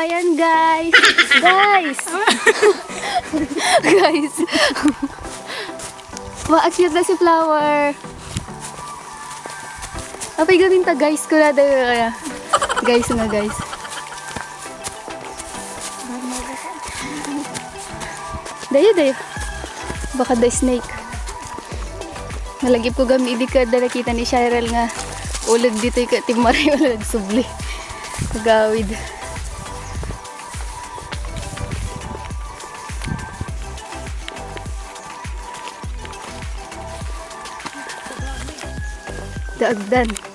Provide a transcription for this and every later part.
ayan guys. Guys. guys. Ma-cute na si Flower. Apay galing ta guys ko na daw. Guys nga guys. Dayo dayo. Baka the snake. Nalagip ko gami idi ka da nakita ni Cheryl nga ulog dito ka timari wala nagsubli. Nagawid. Daagdan. Ay.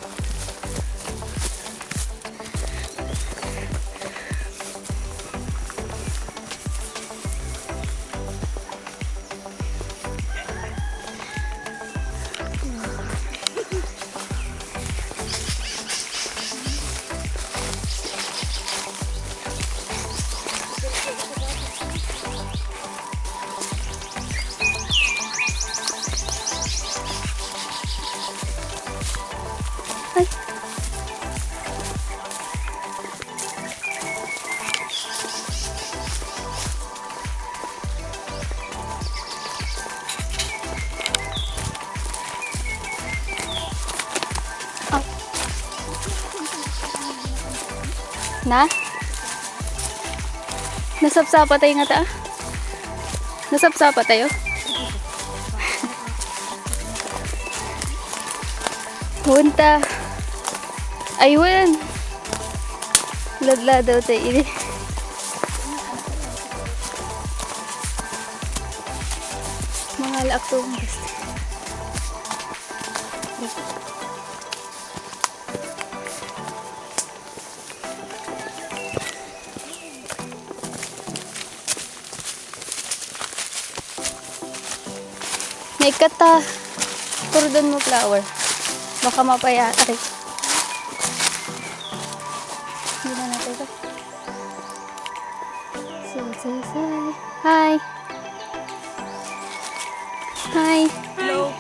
Na? Nasapsapa tayo nga ta? Nasapsapa tayo? Punta. Ayun. Ladla daw tayo ini. Mga laktong gusto. May kata. Puro doon mo flower. Baka mapaya. Aray. Hindi na natin ito. Say, say, say. Hi. Hi. Hello.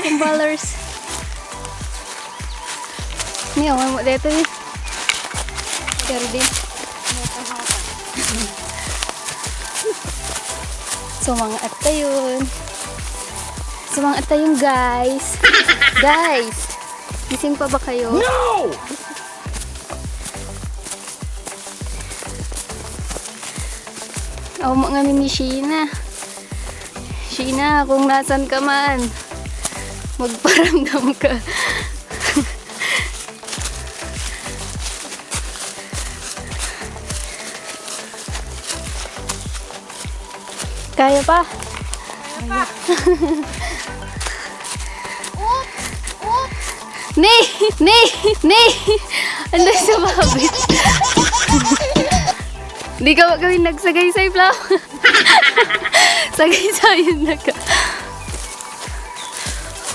Kumbalers. Ni awan mo dito eh. Pero din. So mga atta yun. Atta yun guys. guys! Gising pa ba kayo? No! Oh, mga ni Sheena. Sheena, kung nasan ka man, magparamdam ka. Kaya pa? Ni! Ni! Ni! Ano sa mabit? Di ka gawin nagsagay sa flow. Sagay sa yun na ka.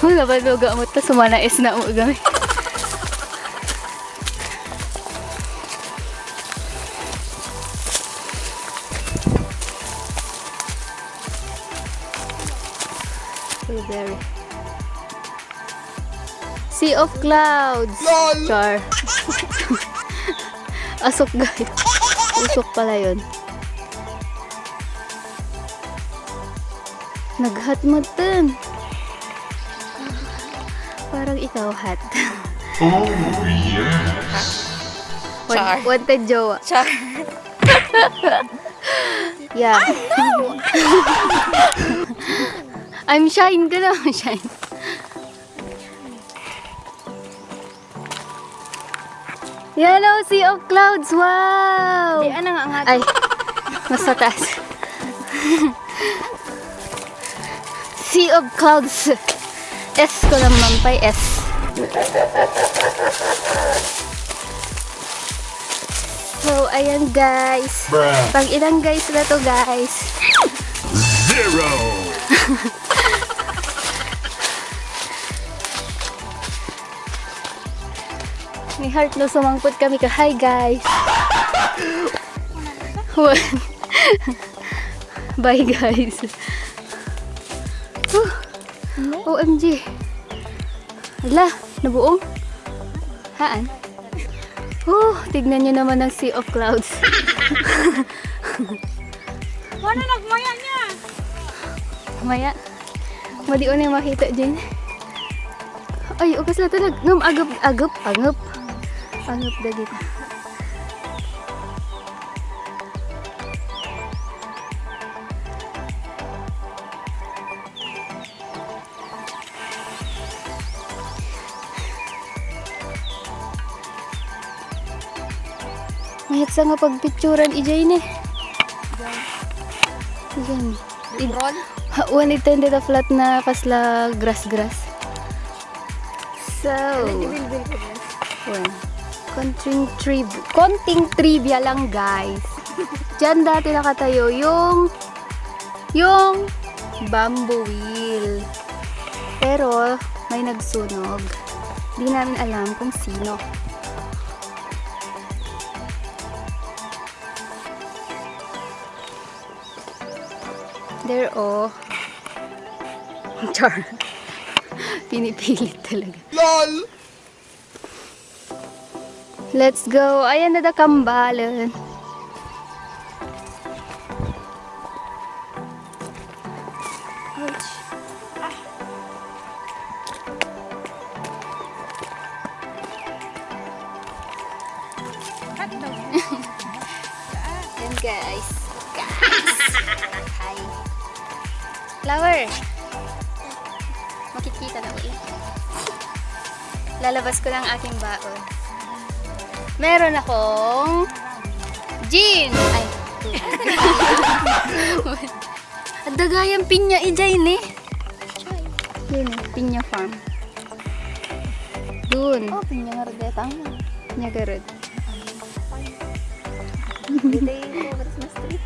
Wala ba luga mo sumana is na mo gami. Blueberry. Sea of clouds. Char. Asok guys. Usok pala yun. Naghat mo dun. Parang ikaw hat. Oh, yes. Char. Wan- Wanted jowa. Char. Yeah. I'm shine ka na. Shine. Yellow Sea of Clouds. Wow! Di, ano nga nga? Ay, mas mataas. sea of Clouds. S ko lang mampay, S. So, ayan guys. Bruh. Pang ilang guys na to guys. Zero. heart no sumangpot kami ka. Hi guys. Bye guys. Whew. OMG. Ala, nabuong. Haan? Oh, tignan nyo naman ang sea of clouds. Wala nagmaya niya. Maya, madi na yung makita dyan. Ay, ugas na talag. Ngam, agap, agap, agap. Agap dagit. Mayat sa nga pagpicturan ijay ni. Diyan. Roll? Ha, One intended a flat na pasla grass-grass. So, one. Konting trivia. Konting trivia lang, guys. Diyan dati nakatayo yung yung bamboo wheel. Pero, may nagsunog. Di namin alam kung sino. There, oh. Char. Pinipilit talaga. LOL! Let's go. Ayan na da kambalan. Ouch. Daw. Yan guys. Guys. Hi. Flower. Makikita na ulit. Lalabas ko lang aking baon. Meron akong gin. Ay. At dagayang pinya ijay ni. Yun, pinya farm. Dun. Oh, pinya nga redetang. Pinya garod. Dito yung Christmas tree.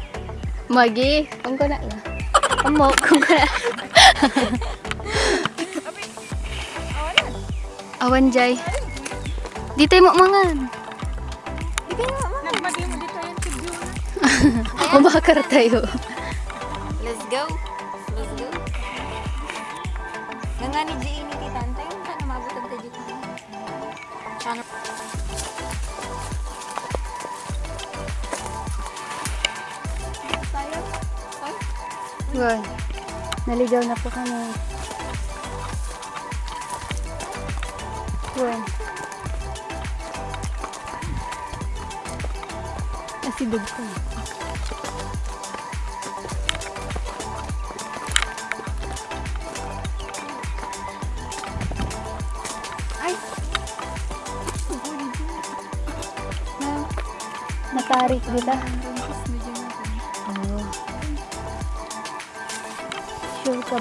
Magi, kung ko na lang. Amo, kung ko na. Awan jay. Di tayo mo mangan. Umakar tayo. Let's go. Let's go. Nga ni Jay ni Tita Antay, yung sana mabutag ta dito. Sana. Tayo. Ay. Good. Naligaw na po kami. Good. Asidog ko. Ay. Natarik kita. Oo. Sure ka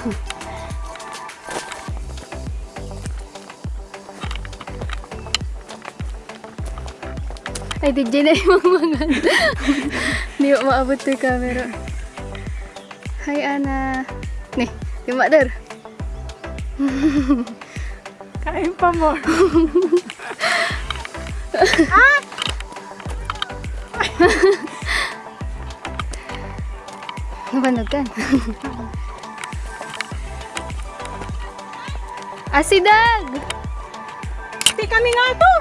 Ay, di dyan na yung mga Hindi ko maabot to yung camera. Hi, Ana. Nih, yung mother. Kain pa mo. Nabanog ka. Asidag! Di kami nga to.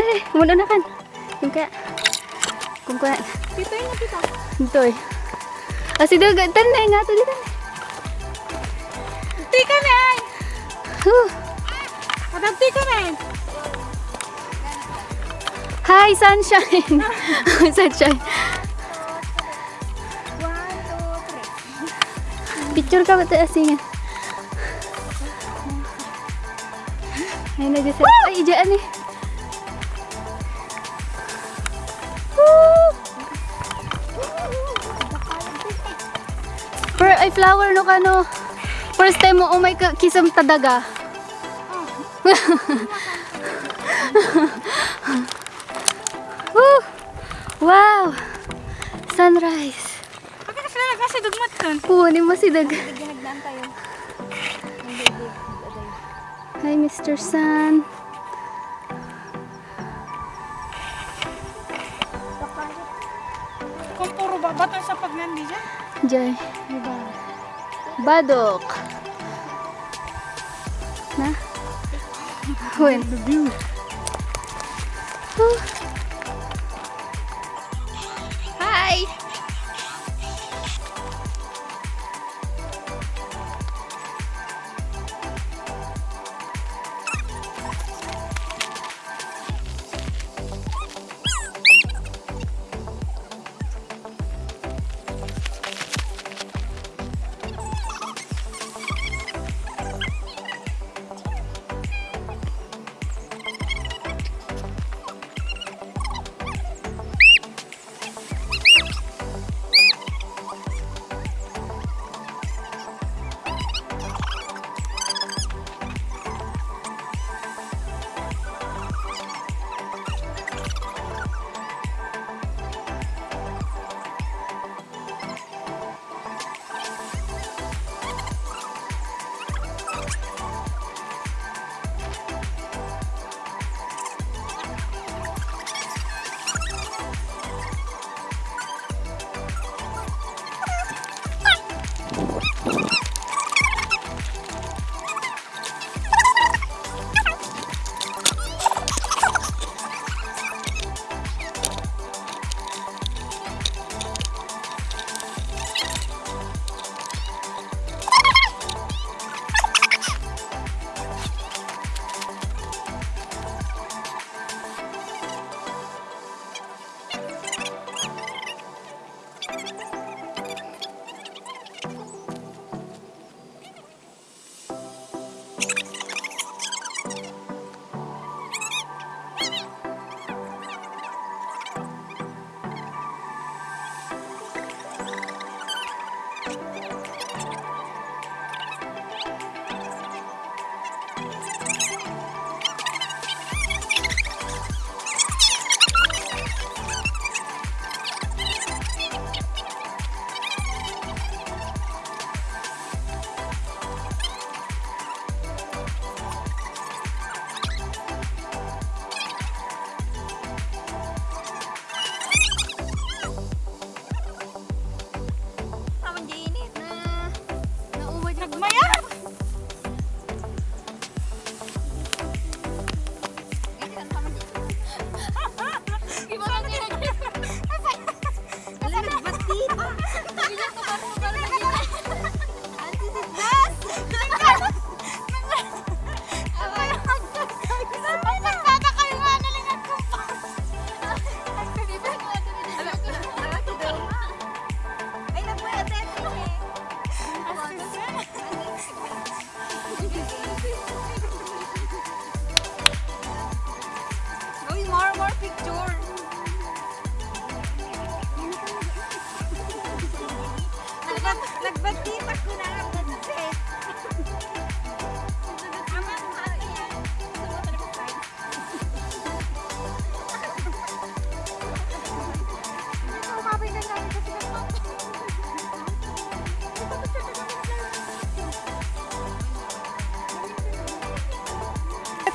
Eh, muna na kan. Yung kaya. Kung kaya. Dito yung nakita. Ito eh. Asidag, tan na nga to dito. Di kami ay. Huh. Adapti kami. Hi, sunshine! sunshine. One, two, three. Picture ka ba ito asingan? Ay, nag-set. Ay, ijaan eh. Woo! Per ay flower no kano. First time mo umay ka kisam tadaga. Woo! Wow! Sunrise. Pati kasi na kasi dugmat nun. Puhunin mo si Dag. Ginagdaan tayo. Hi, Mr. Sun. Kung puro babato sa pagnandi dyan. Diyan. Badok. Na? When? The view. Hi!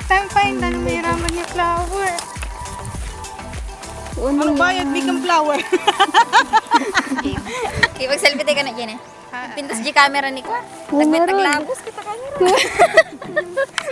Time find ano may raman niya flower. Ano Ang bayad bigang flower. Okay, mag-selfie tayo ka na dyan eh. Pintas di camera ni ko. Oo, meron. Naglabos kita camera.